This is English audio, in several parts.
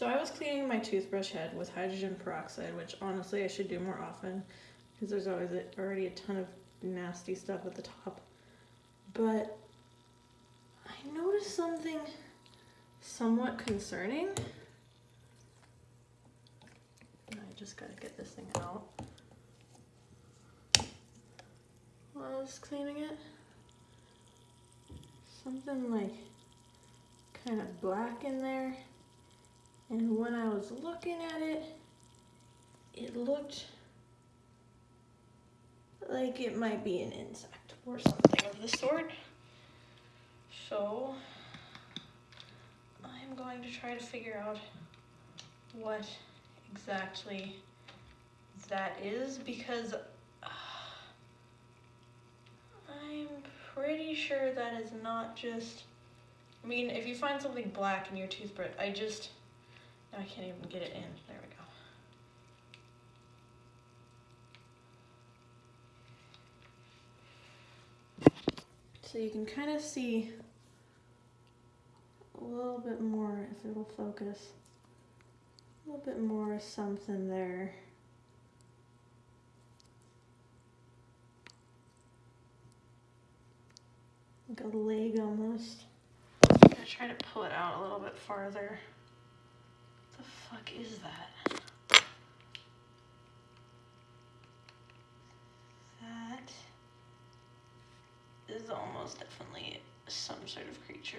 So I was cleaning my toothbrush head with hydrogen peroxide, which honestly I should do more often because there's always a, already a ton of nasty stuff at the top. But I noticed something somewhat concerning. I just gotta get this thing out. While I was cleaning it, something like kind of black in there. And when I was looking at it, it looked like it might be an insect or something of the sort. So I'm going to try to figure out what exactly that is because uh, I'm pretty sure that is not just I mean if you find something black in your toothbrush I just I can't even get it in there we go so you can kind of see a little bit more if it'll focus a little bit more something there. Like a leg almost. I'm gonna try to pull it out a little bit farther. Fuck is that? That is almost definitely some sort of creature.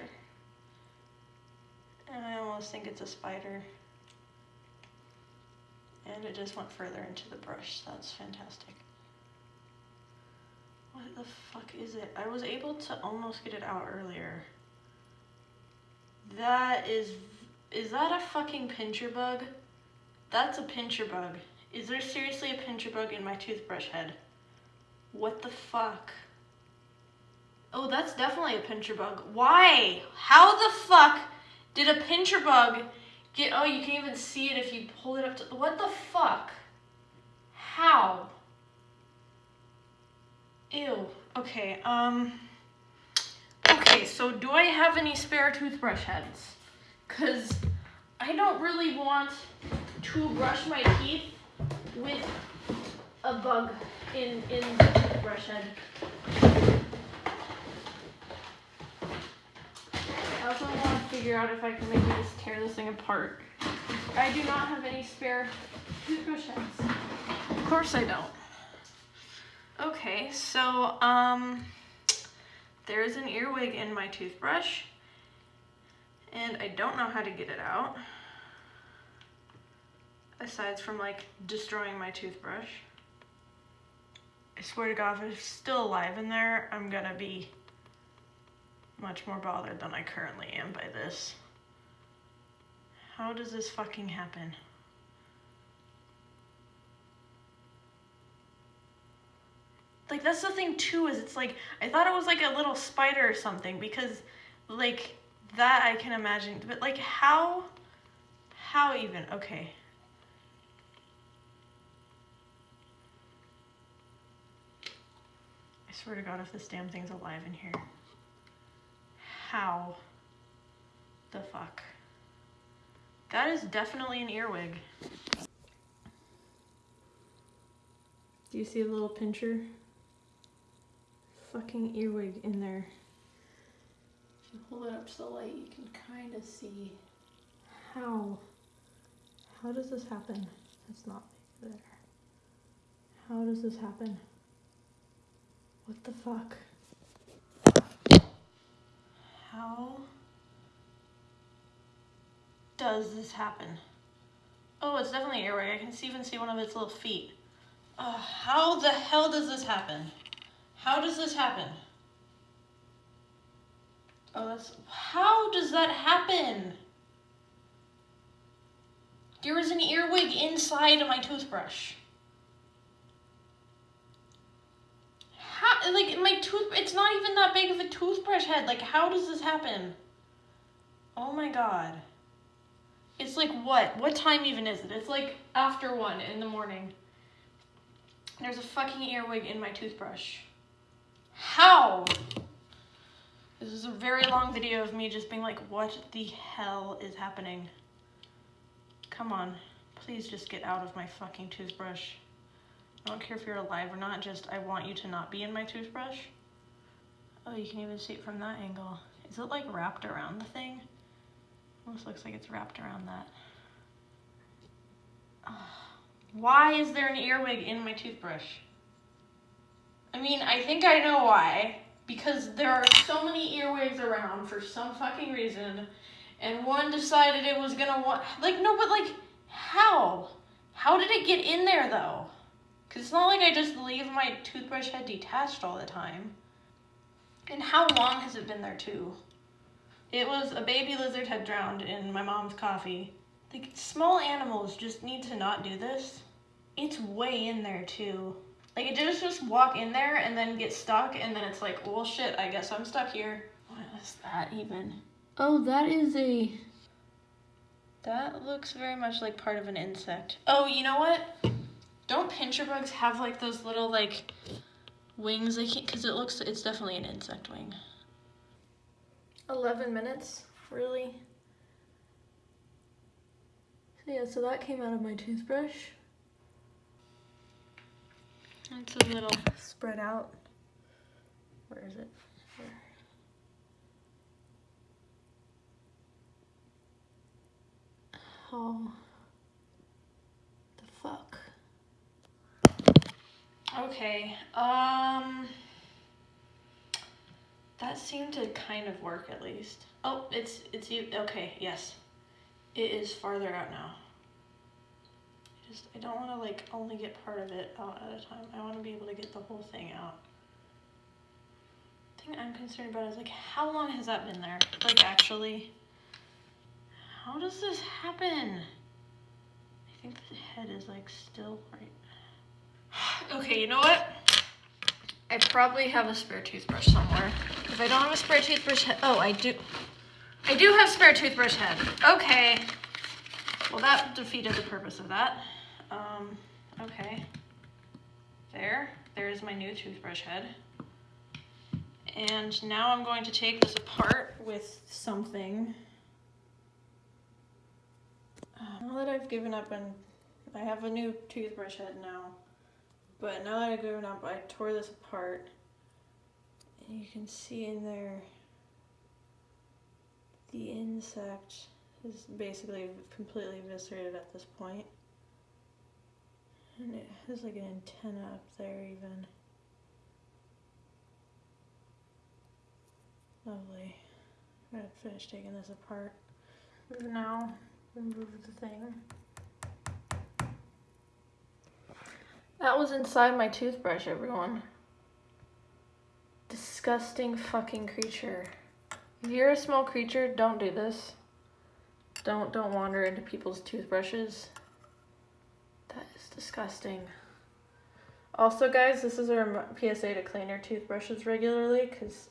And I almost think it's a spider. And it just went further into the brush. That's fantastic. What the fuck is it? I was able to almost get it out earlier. That is... Is that a fucking pincher bug? That's a pincher bug. Is there seriously a pincher bug in my toothbrush head? What the fuck? Oh, that's definitely a pincher bug. Why? How the fuck did a pincher bug Get, oh, you can even see it if you pull it up to, what the fuck? How? Ew. Okay, um, okay, so do I have any spare toothbrush heads? Because I don't really want to brush my teeth with a bug in, in the toothbrush head. I also want to figure out if I can maybe just tear this thing apart. I do not have any spare toothbrush heads. Of course I don't. Okay, so um, there's an earwig in my toothbrush and I don't know how to get it out aside from like destroying my toothbrush. I swear to God, if it's still alive in there, I'm gonna be much more bothered than I currently am by this. How does this fucking happen? Like, that's the thing too, is it's like, I thought it was like a little spider or something, because, like, that I can imagine, but like, how, how even, okay. I swear to God, if this damn thing's alive in here. How the fuck? That is definitely an earwig. Do you see a little pincher? Fucking earwig in there. If you hold it up to the light, you can kind of see how. How does this happen? That's not there. How does this happen? What the fuck? How does this happen? Oh, it's definitely earwig. I can see, even see one of its little feet. Uh, how the hell does this happen? How does this happen? Oh, that's... How does that happen? There is an earwig inside of my toothbrush. how, like, my tooth, it's not even that big of a toothbrush head. Like, how does this happen? Oh my god. It's like, what? What time even is it? It's like after one in the morning. There's a fucking earwig in my toothbrush. How? This is a very long video of me just being like, what the hell is happening? come on. Please just get out of my fucking toothbrush. I don't care if you're alive or not, just I want you to not be in my toothbrush. Oh, you can even see it from that angle. Is it like wrapped around the thing? Almost looks like it's wrapped around that. Why is there an earwig in my toothbrush? I mean, I think I know why. Because there are so many earwigs around for some fucking reason. And one decided it was gonna want. Like, no, but like, how? How did it get in there though? Because it's not like I just leave my toothbrush head detached all the time. And how long has it been there too? It was a baby lizard had drowned in my mom's coffee. Like, small animals just need to not do this. It's way in there too. Like, it just just walk in there and then get stuck, and then it's like, well, shit, I guess I'm stuck here. What is that even? Oh, that is a... That looks very much like part of an insect. Oh, you know what? Don't pincher bugs have like those little like wings? They can't, cause it looks, it's definitely an insect wing. 11 minutes, really? So yeah, so that came out of my toothbrush. It's a little spread out. Where is it? Here. Oh. The fuck. Okay, um... That seemed to kind of work at least. Oh, it's, it's you, okay, yes. It is farther out now. I just, I don't want to like only get part of it out at a time. I want to be able to get the whole thing out. Thing I'm concerned about is like, how long has that been there? Like actually, how does this happen? I think the head is like still right. okay, you know what? I probably have a spare toothbrush somewhere. If I don't have a spare toothbrush head, oh, I do. I do have spare toothbrush head. Okay. Well, that defeated the purpose of that. Um, okay. There. There's my new toothbrush head. And now I'm going to take this apart with something. Uh, now that I've given up and I have a new toothbrush head now. But now that I've given up, I tore this apart. And you can see in there the insect is basically completely eviscerated at this point. And it has like an antenna up there even. Lovely. I'm gonna finish taking this apart. Now, remove the thing. That was inside my toothbrush, everyone. Disgusting fucking creature. If you're a small creature, don't do this. Don't don't wander into people's toothbrushes. That is disgusting. Also, guys, this is our PSA to clean your toothbrushes regularly because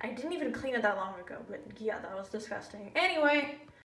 I didn't even clean it that long ago, but yeah, that was disgusting. Anyway,